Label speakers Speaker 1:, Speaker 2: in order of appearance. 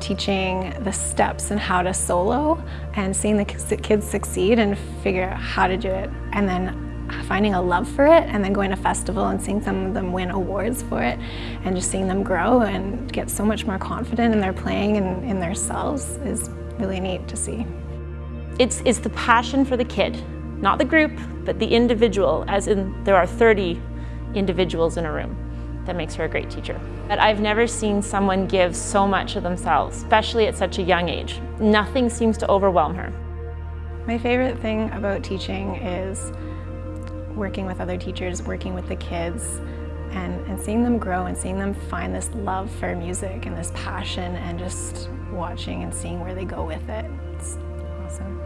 Speaker 1: teaching the steps and how to solo and seeing the kids succeed and figure out how to do it and then finding a love for it and then going to festival and seeing some of them win awards for it and just seeing them grow and get so much more confident in their playing and in themselves is really neat to see.
Speaker 2: It's, it's the passion for the kid, not the group, but the individual, as in there are 30 individuals in a room that makes her a great teacher. But I've never seen someone give so much of themselves, especially at such a young age. Nothing seems to overwhelm her.
Speaker 1: My favorite thing about teaching is working with other teachers, working with the kids, and, and seeing them grow and seeing them find this love for music and this passion and just watching and seeing where they go with it. It's awesome.